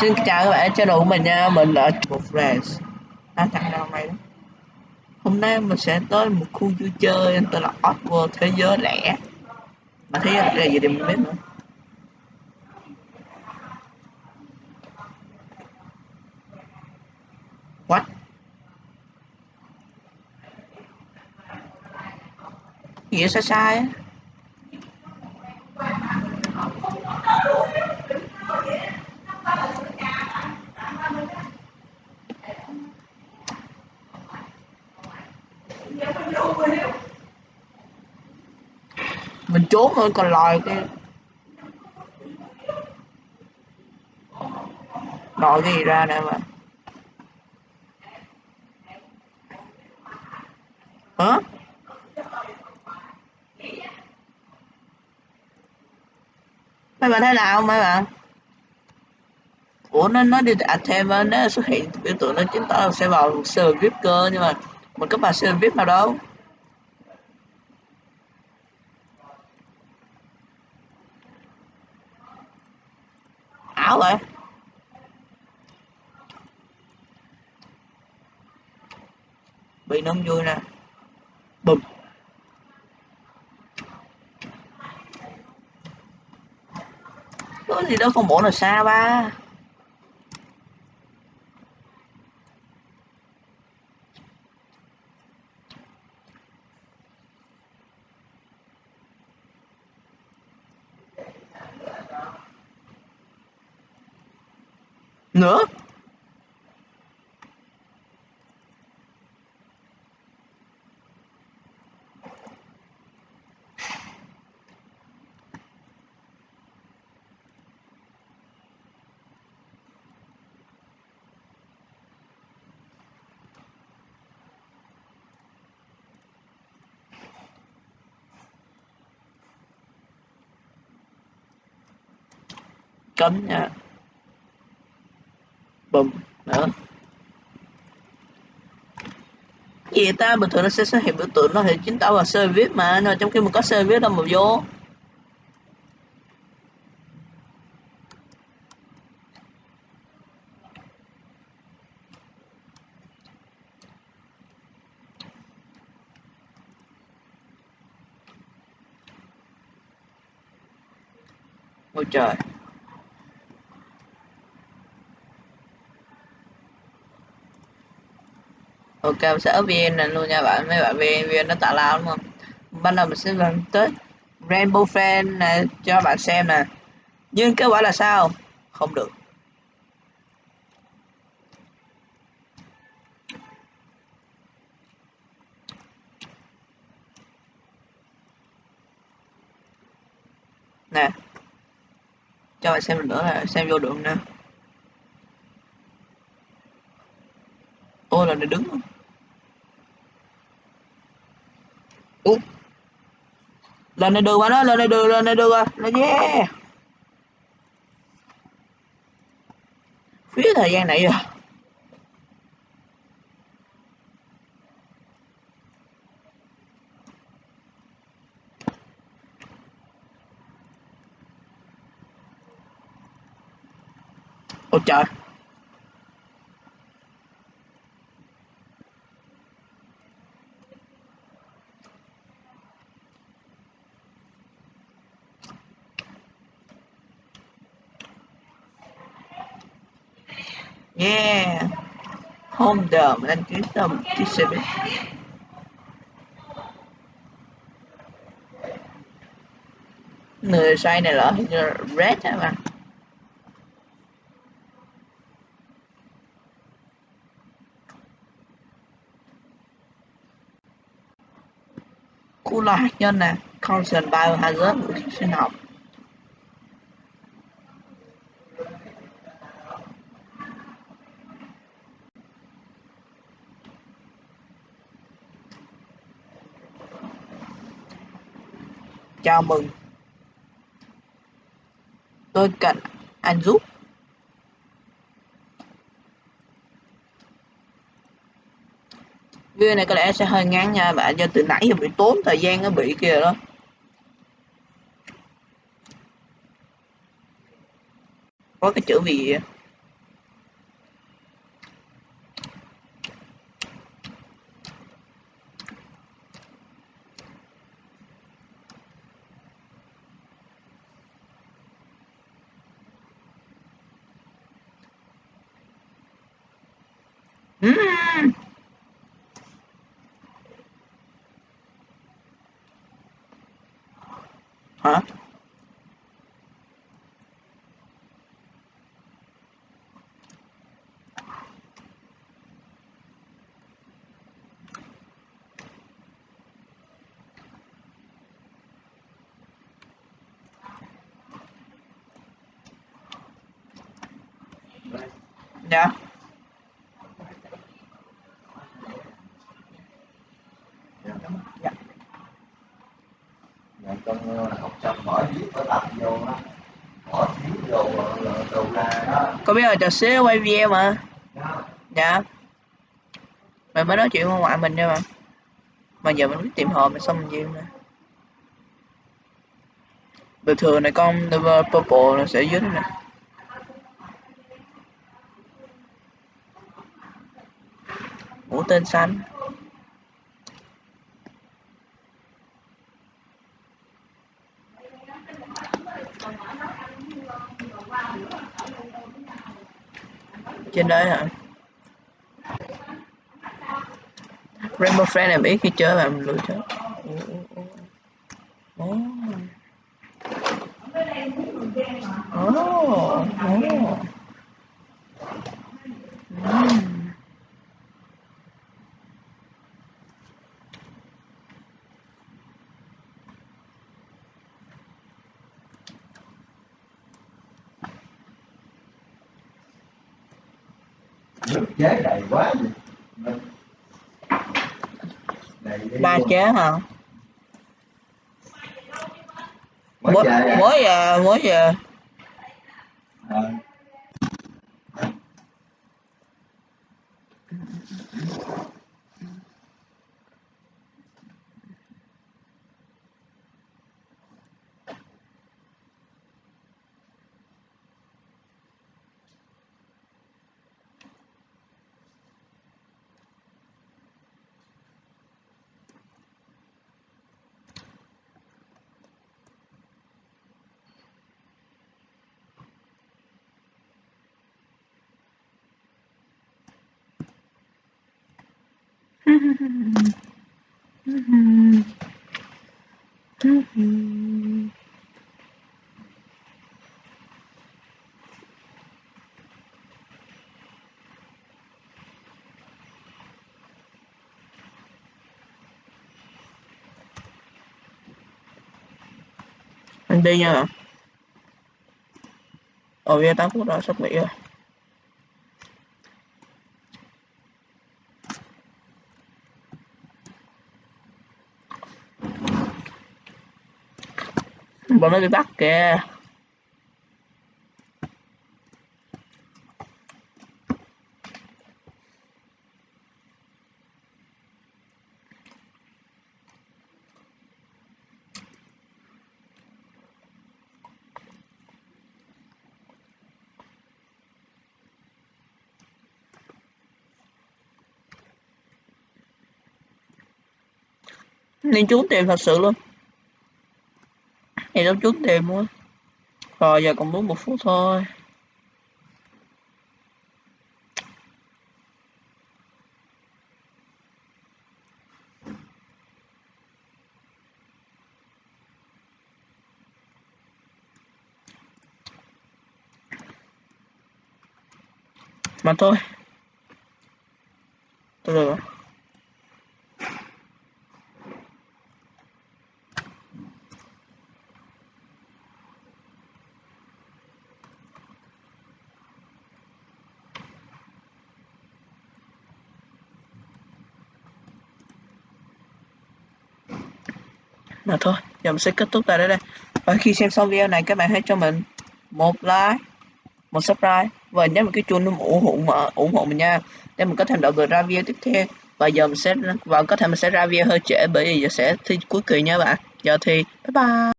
Xin chào các bạn cho đủ mình nha, mình là một Friends À thằng nào mày đó? Hôm nay mình sẽ tới một khu vui chơi tên là Oddworld Thế giới lẻ Mà thế giới lẻ gì thì mình biết nữa. What? Gì sai sai á? Mình trốn thôi, còn lòi cái lòi cái gì ra nè mà. Hả? Mấy bạn thấy nào, mấy bạn ủa, nó nó đi à thêm nó xuất hiện biểu tượng nó chứng tỏ là sẽ vào server vip cơ, nhưng mà mình có vào server vip nào đâu. Ảo vậy bị nó vui nè. Bùm. Có gì đâu không bộ là xa ba. Nữa? Cấm nha bùm nữa gì ta? Bình thường nó sẽ xuất hiện biểu tượng nó thì chính tao là service mà nhưng trong khi mình có service đâu mà vô. Ôi trời. Ok mình sẽ up vn này luôn nha bạn. Mấy bạn vn vn nó tạo lao đúng không? Ban đầu mình sẽ làm tới rainbow fan này, cho bạn xem nè. Nhưng kết quả là sao? Không được. Nè. Cho bạn xem nữa là xem vô được nè? Ô là nó đứng không? Lên này đưa qua nó, lên này đưa lên này đưa qua nó yeah. Phía thời gian này rồi. Ôi trời. Yeah. Home đờ mình đăng ký tầm chiếc xe. Người sai này là hình như red hả mà. Khu lo hạt nhân nè, Constant Biohazard vũ sinh học. Chào mừng. Tôi cần anh giúp. Video này có lẽ sẽ hơi ngắn nha bạn, do từ nãy giờ bị tốn thời gian nó bị kia đó. Có cái chữ gì vậy? Ừm. hả Yeah dạ Dạ, con ờ, học xong bỏ viết vở tập vô á bỏ viết vô ờ, đồ ra có biết là trò xế quay video mà? Đó. dạ. Mày mới nói chuyện với ngoại mình nha mà. Mà giờ mình biết tìm hòm mà xong mình gì nè bình thường này con Purple nó sẽ đây nè. Mũi tên xanh trên đấy hả? Rainbow Friend em ít khi chơi mà lựa chọn nước chế đầy quá đầy luôn. chế hả mới mới về à? mới về mới về anh đi nha. Ồ video 8 phút rồi sắp nghỉ rồi. Bọn mấy cái bắt kìa. Nên trốn tìm thật sự luôn này nó trước tìm luôn rồi giờ còn đúng một phút thôi. Mà thôi. Tôi được rồi. Mà thôi, giờ mình sẽ kết thúc tại đây đây. Và khi xem xong video này, các bạn hãy cho mình một like, một subscribe. Và nhấn một cái chuông để ủng hộ mà ủng hộ mình nha. Để mình có thêm động lực ra video tiếp theo. Và giờ mình sẽ, và có thể mình sẽ ra video hơi trễ bởi vì giờ sẽ thi cuối kỳ nha bạn. Giờ thì, bye bye.